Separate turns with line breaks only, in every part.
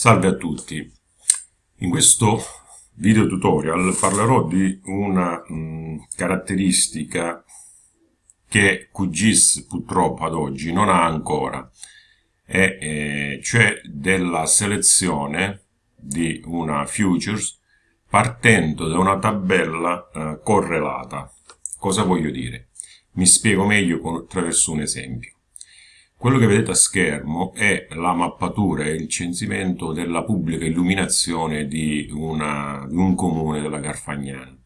Salve a tutti, in questo video tutorial parlerò di una mh, mm, caratteristica che QGIS purtroppo ad oggi non ha ancora, e, eh, cioè della selezione di una futures partendo da una tabella eh, correlata. Cosa voglio dire? Mi spiego meglio con, attraverso un esempio. Quello che vedete a schermo è la mappatura e il censimento della pubblica illuminazione di, una, di un comune della Garfagnana.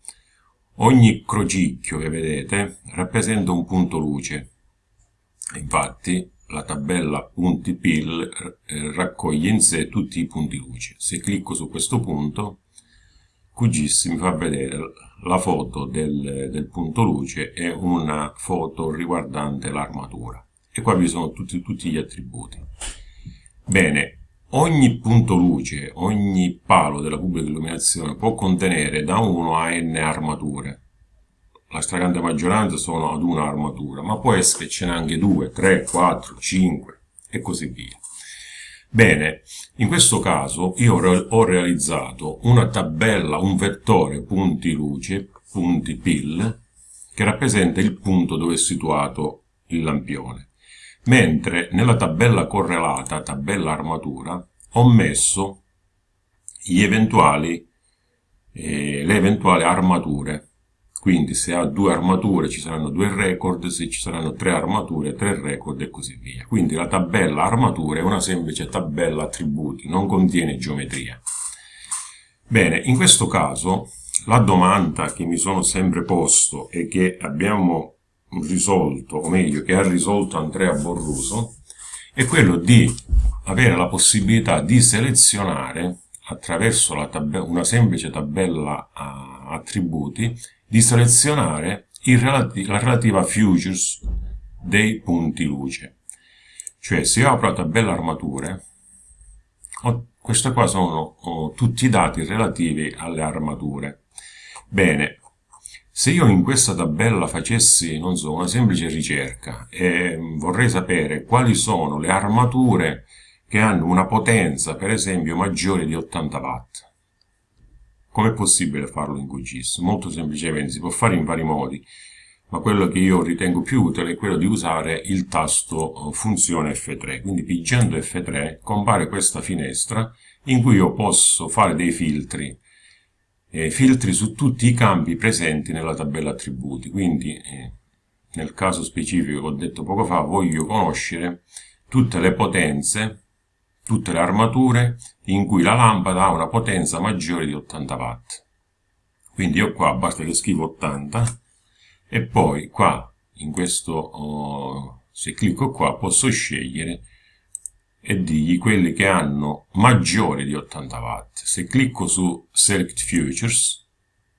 Ogni crocicchio che vedete rappresenta un punto luce. Infatti la tabella punti PIL raccoglie in sé tutti i punti luce. Se clicco su questo punto, QGIS mi fa vedere la foto del, del punto luce e una foto riguardante l'armatura e qua vi sono tutti, tutti gli attributi. Bene, ogni punto luce, ogni palo della pubblica illuminazione può contenere da 1 a n armature. La stragrande maggioranza sono ad una armatura, ma può essere che ce n'è anche 2, 3, 4, 5 e così via. Bene, in questo caso io ho realizzato una tabella, un vettore punti luce, punti PIL, che rappresenta il punto dove è situato il lampione mentre nella tabella correlata, tabella armatura, ho messo eventuali, eh, le eventuali armature. Quindi se ha due armature ci saranno due record, se ci saranno tre armature, tre record e così via. Quindi la tabella armature è una semplice tabella attributi, non contiene geometria. Bene, in questo caso la domanda che mi sono sempre posto e che abbiamo risolto, o meglio che ha risolto Andrea Borruso, è quello di avere la possibilità di selezionare attraverso una semplice tabella attributi, di selezionare relati la relativa futures dei punti luce. Cioè se io apro la tabella armature, ho, queste qua sono tutti i dati relativi alle armature. Bene, se io in questa tabella facessi, non so, una semplice ricerca e vorrei sapere quali sono le armature che hanno una potenza, per esempio, maggiore di 80 watt, com'è possibile farlo in QGIS? Molto semplicemente, si può fare in vari modi, ma quello che io ritengo più utile è quello di usare il tasto eh, funzione F3. Quindi pigiando F3 compare questa finestra in cui io posso fare dei filtri eh, filtri su tutti i campi presenti nella tabella attributi. Quindi, eh, nel caso specifico che ho detto poco fa, voglio conoscere tutte le potenze, tutte le armature in cui la lampada ha una potenza maggiore di 80 watt. Quindi io qua basta che scrivo 80 e poi qua in questo, oh, se clicco qua, posso scegliere e digli quelli che hanno maggiore di 80 watt. Se clicco su Select Futures,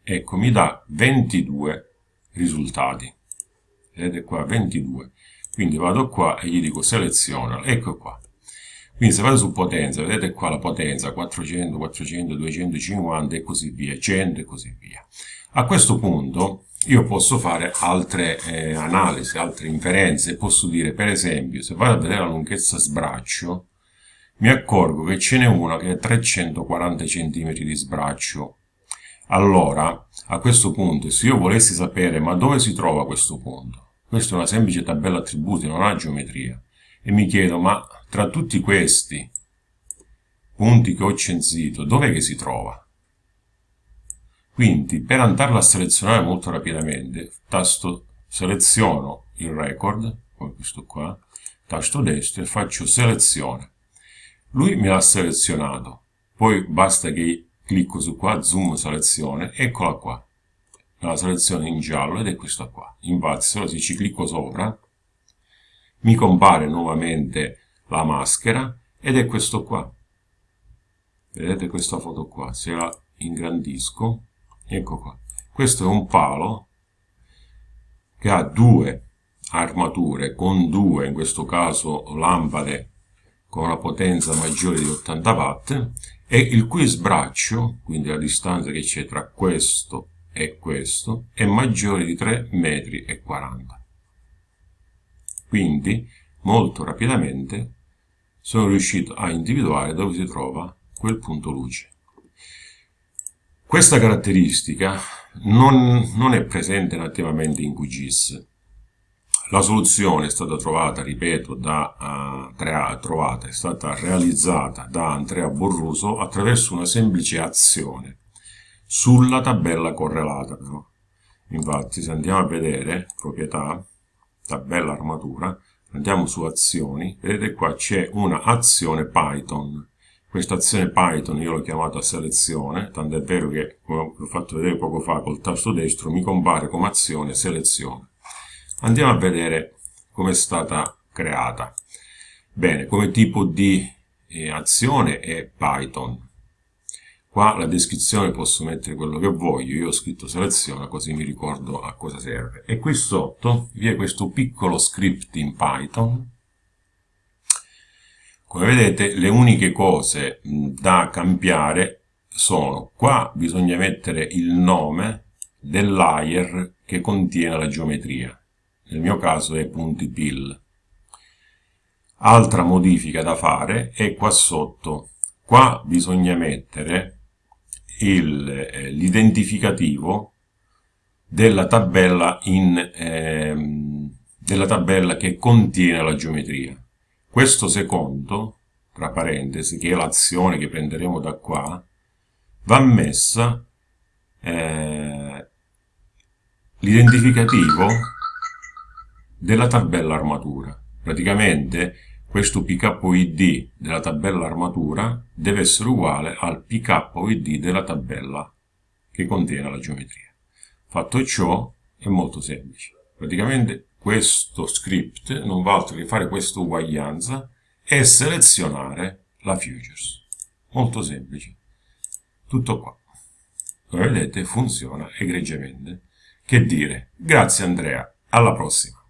ecco, mi dà 22 risultati. Vedete qua, 22. Quindi vado qua e gli dico seleziona, ecco qua. Quindi se vado su potenza, vedete qua la potenza, 400, 400, 250 e così via, 100 e così via. A questo punto io posso fare altre eh, analisi, altre inferenze, posso dire per esempio se vado a vedere la lunghezza sbraccio mi accorgo che ce n'è una che è 340 cm di sbraccio. Allora a questo punto se io volessi sapere ma dove si trova questo punto? Questa è una semplice tabella attributi, non ha geometria. E mi chiedo ma tra tutti questi punti che ho censito dov'è che si trova? Quindi per andarla a selezionare molto rapidamente, tasto seleziono il record, come questo qua, tasto destro e faccio selezione. Lui mi ha selezionato, poi basta che clicco su qua, zoom selezione, eccola qua. La selezione in giallo ed è questa qua. Infatti se ci clicco sopra, mi compare nuovamente la maschera ed è questo qua. Vedete questa foto qua, se la ingrandisco, ecco qua questo è un palo che ha due armature con due in questo caso lampade con una potenza maggiore di 80 watt e il cui sbraccio quindi la distanza che c'è tra questo e questo è maggiore di 3 metri e 40 quindi molto rapidamente sono riuscito a individuare dove si trova quel punto luce. Questa caratteristica non, non è presente nativamente in QGIS. La soluzione è stata trovata, ripeto, da, uh, trovata, è stata realizzata da Andrea Borruso attraverso una semplice azione sulla tabella correlata però. Infatti se andiamo a vedere proprietà, tabella armatura, andiamo su azioni, vedete qua c'è una azione Python. Questa azione Python io l'ho chiamata selezione, tanto è vero che, come ho fatto vedere poco fa col tasto destro, mi compare come azione selezione. Andiamo a vedere come è stata creata. Bene, come tipo di eh, azione è Python. Qua la descrizione posso mettere quello che voglio, io ho scritto seleziona così mi ricordo a cosa serve. E qui sotto vi è questo piccolo script in Python. Come vedete le uniche cose da cambiare sono qua bisogna mettere il nome del layer che contiene la geometria. Nel mio caso è punti pill. Altra modifica da fare è qua sotto. Qua bisogna mettere eh, l'identificativo della tabella, ehm, della tabella che contiene la geometria. Questo secondo, tra parentesi, che è l'azione che prenderemo da qua, va messa eh, l'identificativo della tabella armatura. Praticamente questo PKID della tabella armatura deve essere uguale al PKID della tabella che contiene la geometria. Fatto ciò è molto semplice. Praticamente questo script non va altro che fare questa uguaglianza e selezionare la futures. Molto semplice. Tutto qua. Come vedete funziona egregiamente. Che dire, grazie Andrea, alla prossima.